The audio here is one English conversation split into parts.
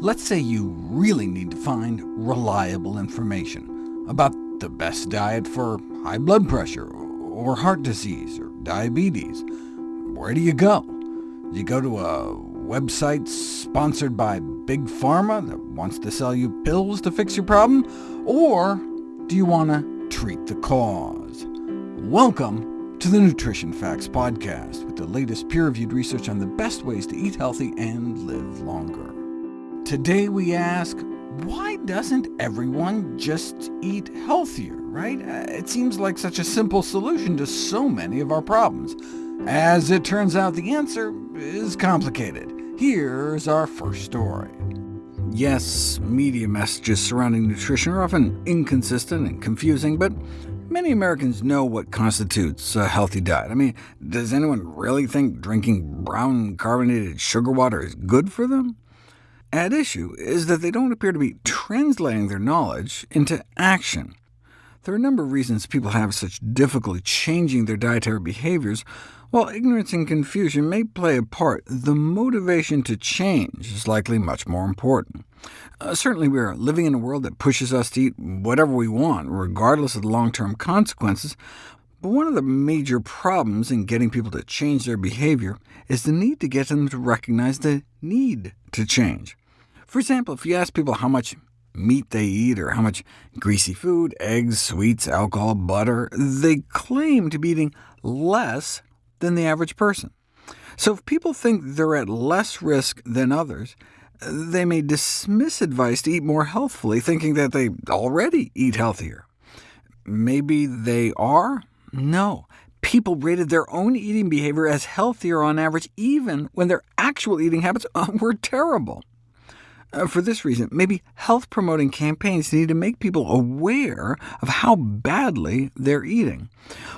Let's say you really need to find reliable information about the best diet for high blood pressure, or heart disease, or diabetes. Where do you go? Do you go to a website sponsored by Big Pharma that wants to sell you pills to fix your problem? Or do you want to treat the cause? Welcome to the Nutrition Facts Podcast, with the latest peer-reviewed research on the best ways to eat healthy and live longer. Today we ask, why doesn't everyone just eat healthier, right? Uh, it seems like such a simple solution to so many of our problems. As it turns out, the answer is complicated. Here's our first story. Yes, media messages surrounding nutrition are often inconsistent and confusing, but many Americans know what constitutes a healthy diet. I mean, does anyone really think drinking brown carbonated sugar water is good for them? At issue is that they don't appear to be translating their knowledge into action. There are a number of reasons people have such difficulty changing their dietary behaviors. While ignorance and confusion may play a part, the motivation to change is likely much more important. Uh, certainly we are living in a world that pushes us to eat whatever we want, regardless of the long-term consequences, but one of the major problems in getting people to change their behavior is the need to get them to recognize the need to change. For example, if you ask people how much meat they eat, or how much greasy food, eggs, sweets, alcohol, butter, they claim to be eating less than the average person. So if people think they're at less risk than others, they may dismiss advice to eat more healthfully, thinking that they already eat healthier. Maybe they are? No. People rated their own eating behavior as healthier on average, even when their actual eating habits were terrible. Uh, for this reason, maybe health-promoting campaigns need to make people aware of how badly they're eating.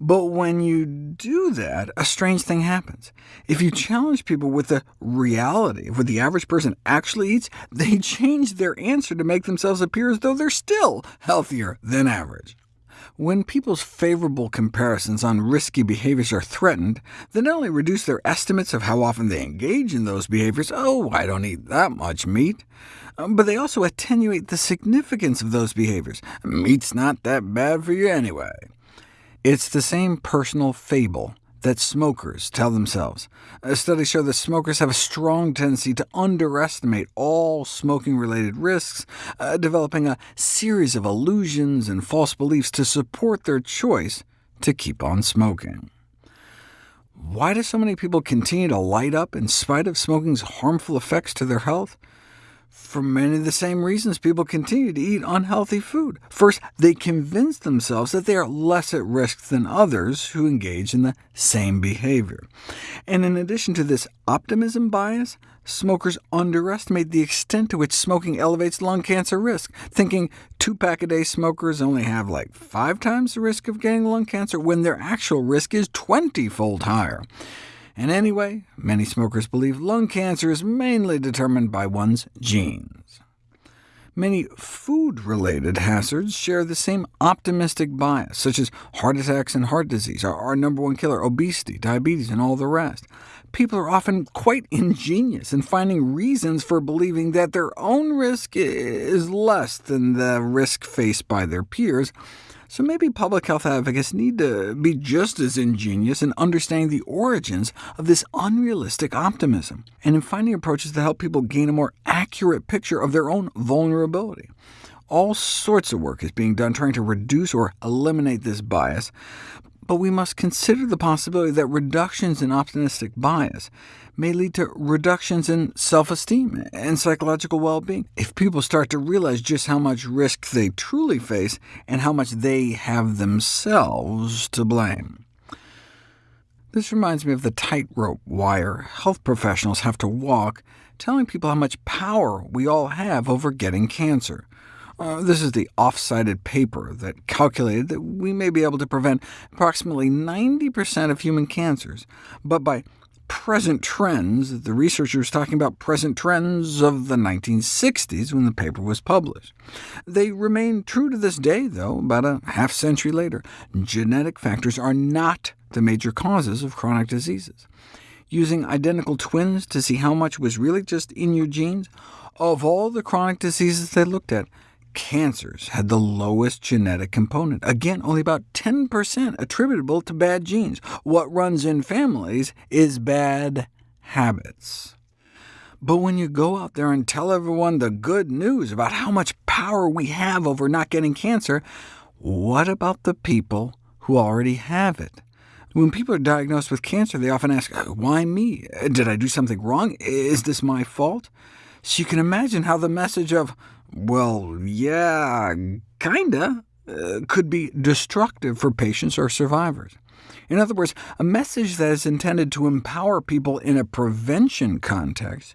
But when you do that, a strange thing happens. If you challenge people with the reality of what the average person actually eats, they change their answer to make themselves appear as though they're still healthier than average. When people's favorable comparisons on risky behaviors are threatened, they not only reduce their estimates of how often they engage in those behaviors oh, I don't eat that much meat, um, but they also attenuate the significance of those behaviors. Meat's not that bad for you anyway. It's the same personal fable that smokers tell themselves. Studies show that smokers have a strong tendency to underestimate all smoking-related risks, uh, developing a series of illusions and false beliefs to support their choice to keep on smoking. Why do so many people continue to light up in spite of smoking's harmful effects to their health? For many of the same reasons people continue to eat unhealthy food. First, they convince themselves that they are less at risk than others who engage in the same behavior. And in addition to this optimism bias, smokers underestimate the extent to which smoking elevates lung cancer risk, thinking two-pack-a-day smokers only have like five times the risk of getting lung cancer, when their actual risk is 20-fold higher. And anyway, many smokers believe lung cancer is mainly determined by one's genes. Many food-related hazards share the same optimistic bias, such as heart attacks and heart disease, our, number one killer, obesity, diabetes, and all the rest. People are often quite ingenious in finding reasons for believing that their own risk is less than the risk faced by their peers, so maybe public health advocates need to be just as ingenious in understanding the origins of this unrealistic optimism, and in finding approaches to help people gain a more accurate picture of their own vulnerability. All sorts of work is being done trying to reduce or eliminate this bias, but we must consider the possibility that reductions in optimistic bias may lead to reductions in self-esteem and psychological well-being, if people start to realize just how much risk they truly face and how much they have themselves to blame. This reminds me of the tightrope wire health professionals have to walk, telling people how much power we all have over getting cancer. Uh, this is the off-sided paper that calculated that we may be able to prevent approximately 90% of human cancers, but by present trends, the researcher was talking about present trends of the 1960s when the paper was published. They remain true to this day, though, about a half century later. Genetic factors are not the major causes of chronic diseases. Using identical twins to see how much was really just in your genes, Of all the chronic diseases they looked at, cancers had the lowest genetic component. Again, only about 10% attributable to bad genes. What runs in families is bad habits. But when you go out there and tell everyone the good news about how much power we have over not getting cancer, what about the people who already have it? When people are diagnosed with cancer, they often ask, uh, why me? Did I do something wrong? Is this my fault? So you can imagine how the message of, well, yeah, kinda, uh, could be destructive for patients or survivors. In other words, a message that is intended to empower people in a prevention context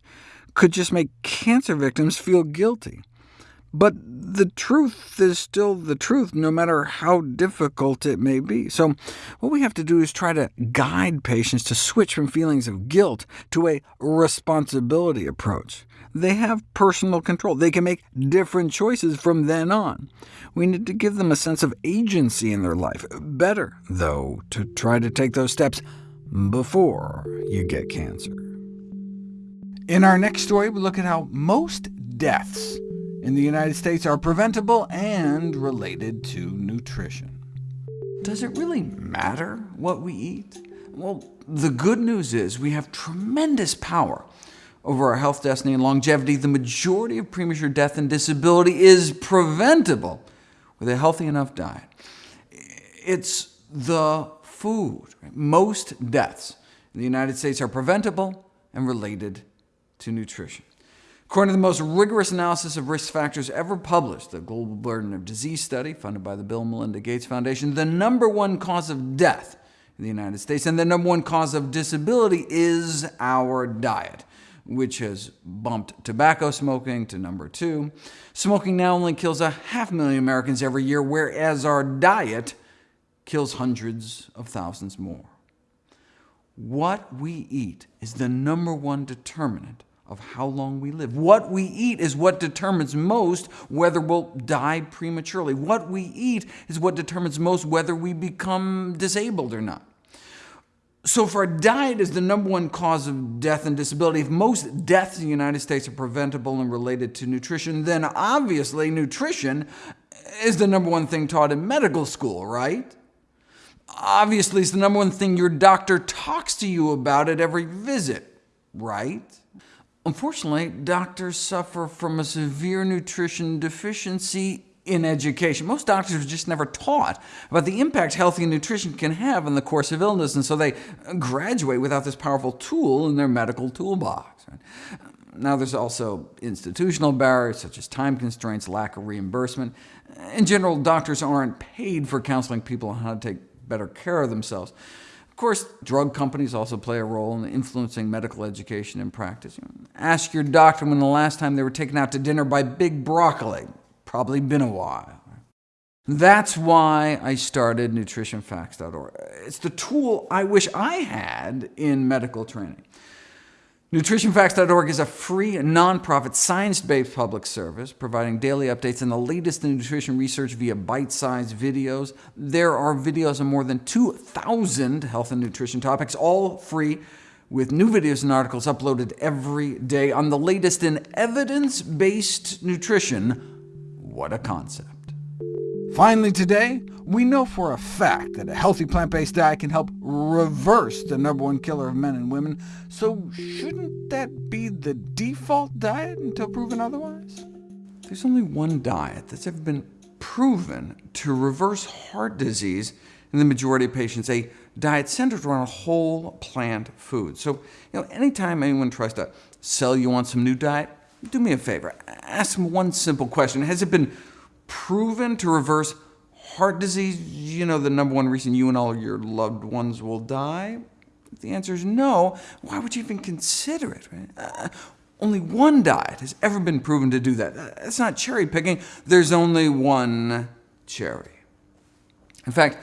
could just make cancer victims feel guilty. But the truth is still the truth, no matter how difficult it may be. So what we have to do is try to guide patients to switch from feelings of guilt to a responsibility approach. They have personal control. They can make different choices from then on. We need to give them a sense of agency in their life. Better, though, to try to take those steps before you get cancer. In our next story, we look at how most deaths in the United States are preventable and related to nutrition. Does it really matter what we eat? Well, the good news is we have tremendous power over our health, destiny, and longevity. The majority of premature death and disability is preventable with a healthy enough diet. It's the food. Most deaths in the United States are preventable and related to nutrition. According to the most rigorous analysis of risk factors ever published, the Global Burden of Disease Study, funded by the Bill and Melinda Gates Foundation, the number one cause of death in the United States and the number one cause of disability is our diet, which has bumped tobacco smoking to number two. Smoking now only kills a half million Americans every year, whereas our diet kills hundreds of thousands more. What we eat is the number one determinant of how long we live. What we eat is what determines most whether we'll die prematurely. What we eat is what determines most whether we become disabled or not. So if our diet is the number one cause of death and disability, if most deaths in the United States are preventable and related to nutrition, then obviously nutrition is the number one thing taught in medical school, right? Obviously, it's the number one thing your doctor talks to you about at every visit, right? Unfortunately, doctors suffer from a severe nutrition deficiency in education. Most doctors are just never taught about the impact healthy nutrition can have on the course of illness, and so they graduate without this powerful tool in their medical toolbox. Now there's also institutional barriers, such as time constraints, lack of reimbursement. In general, doctors aren't paid for counseling people on how to take better care of themselves. Of course, drug companies also play a role in influencing medical education and practice. Ask your doctor when the last time they were taken out to dinner by Big Broccoli. Probably been a while. That's why I started nutritionfacts.org. It's the tool I wish I had in medical training. NutritionFacts.org is a free, nonprofit, science-based public service, providing daily updates on the latest in nutrition research via bite-sized videos. There are videos on more than 2,000 health and nutrition topics, all free, with new videos and articles uploaded every day on the latest in evidence-based nutrition. What a concept. Finally today, we know for a fact that a healthy plant-based diet can help reverse the number one killer of men and women, so shouldn't that be the default diet until proven otherwise? There's only one diet that's ever been proven to reverse heart disease in the majority of patients, a diet centered around whole plant food. So you know, anytime anyone tries to sell you on some new diet, do me a favor, ask them one simple question. Has it been proven to reverse heart disease, you know, the number one reason you and all your loved ones will die? If the answer is no, why would you even consider it? Right? Uh, only one diet has ever been proven to do that. It's not cherry picking. There's only one cherry. In fact,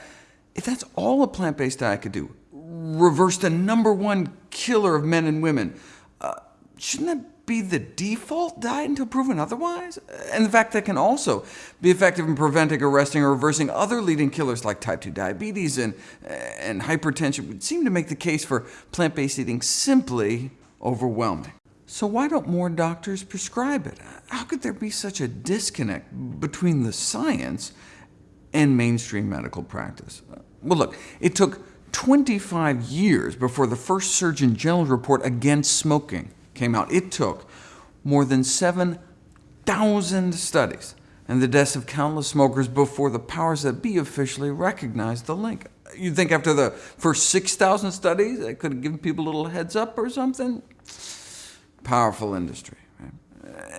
if that's all a plant-based diet could do, reverse the number one killer of men and women, uh, shouldn't that be the default diet until proven otherwise? And the fact that can also be effective in preventing, arresting, or reversing other leading killers like type 2 diabetes and, and hypertension would seem to make the case for plant-based eating simply overwhelming. So why don't more doctors prescribe it? How could there be such a disconnect between the science and mainstream medical practice? Well, look, it took 25 years before the first Surgeon General's report against smoking came out. It took more than 7,000 studies and the deaths of countless smokers before the powers that be officially recognized the link. You'd think after the first 6,000 studies, it could have given people a little heads up or something? Powerful industry.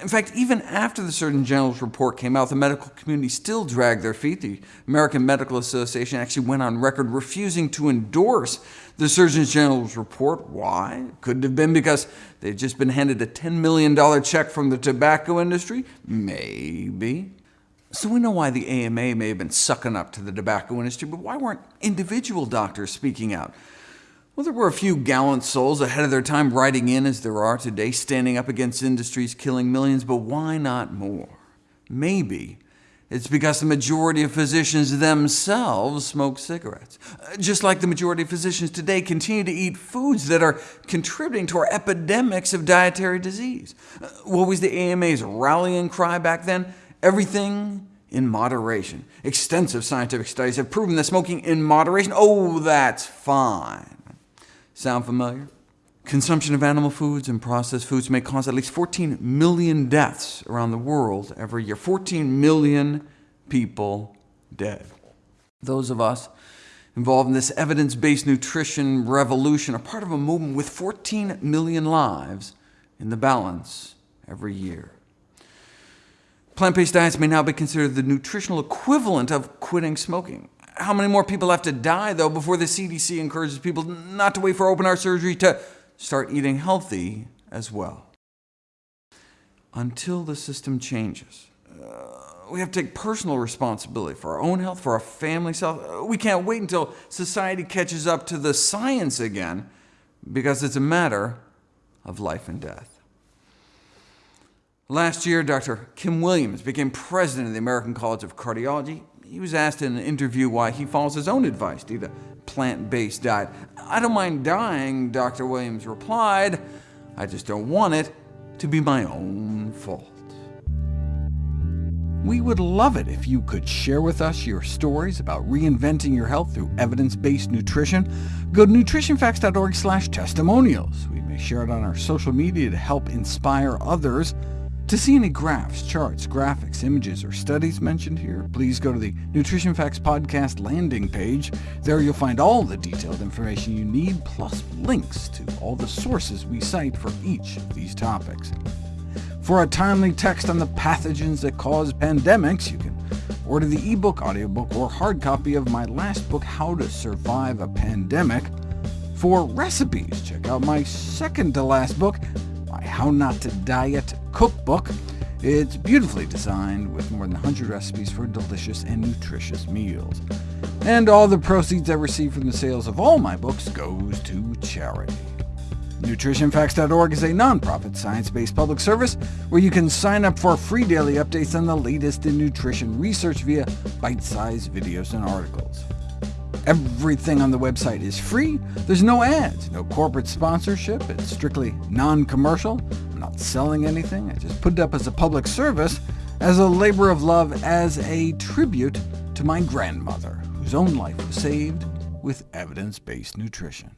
In fact, even after the Surgeon General's report came out, the medical community still dragged their feet. The American Medical Association actually went on record refusing to endorse the Surgeon General's report. Why? Could have been because they'd just been handed a $10 million check from the tobacco industry? Maybe. So we know why the AMA may have been sucking up to the tobacco industry, but why weren't individual doctors speaking out? Well, there were a few gallant souls ahead of their time writing in, as there are today, standing up against industries killing millions, but why not more? Maybe it's because the majority of physicians themselves smoke cigarettes, uh, just like the majority of physicians today continue to eat foods that are contributing to our epidemics of dietary disease. Uh, what was the AMA's rallying cry back then? Everything in moderation. Extensive scientific studies have proven that smoking in moderation, oh, that's fine. Sound familiar? Consumption of animal foods and processed foods may cause at least 14 million deaths around the world every year. 14 million people dead. Those of us involved in this evidence-based nutrition revolution are part of a movement with 14 million lives in the balance every year. Plant-based diets may now be considered the nutritional equivalent of quitting smoking. How many more people have to die, though, before the CDC encourages people not to wait for open-heart surgery to start eating healthy as well? Until the system changes, uh, we have to take personal responsibility for our own health, for our family's health. Uh, we can't wait until society catches up to the science again, because it's a matter of life and death. Last year, Dr. Kim Williams became president of the American College of Cardiology. He was asked in an interview why he follows his own advice to eat a plant-based diet. I don't mind dying, Dr. Williams replied. I just don't want it to be my own fault. We would love it if you could share with us your stories about reinventing your health through evidence-based nutrition. Go to nutritionfacts.org testimonials. We may share it on our social media to help inspire others. To see any graphs, charts, graphics, images, or studies mentioned here, please go to the Nutrition Facts Podcast landing page. There you'll find all the detailed information you need, plus links to all the sources we cite for each of these topics. For a timely text on the pathogens that cause pandemics, you can order the ebook, audiobook, or hard copy of my last book, How to Survive a Pandemic. For recipes, check out my second-to-last book, How Not to Diet cookbook. It's beautifully designed with more than 100 recipes for delicious and nutritious meals. And all the proceeds I receive from the sales of all my books goes to charity. NutritionFacts.org is a nonprofit, science-based public service where you can sign up for free daily updates on the latest in nutrition research via bite-sized videos and articles. Everything on the website is free. There's no ads, no corporate sponsorship. It's strictly non-commercial. I'm not selling anything. I just put it up as a public service, as a labor of love, as a tribute to my grandmother, whose own life was saved with evidence-based nutrition.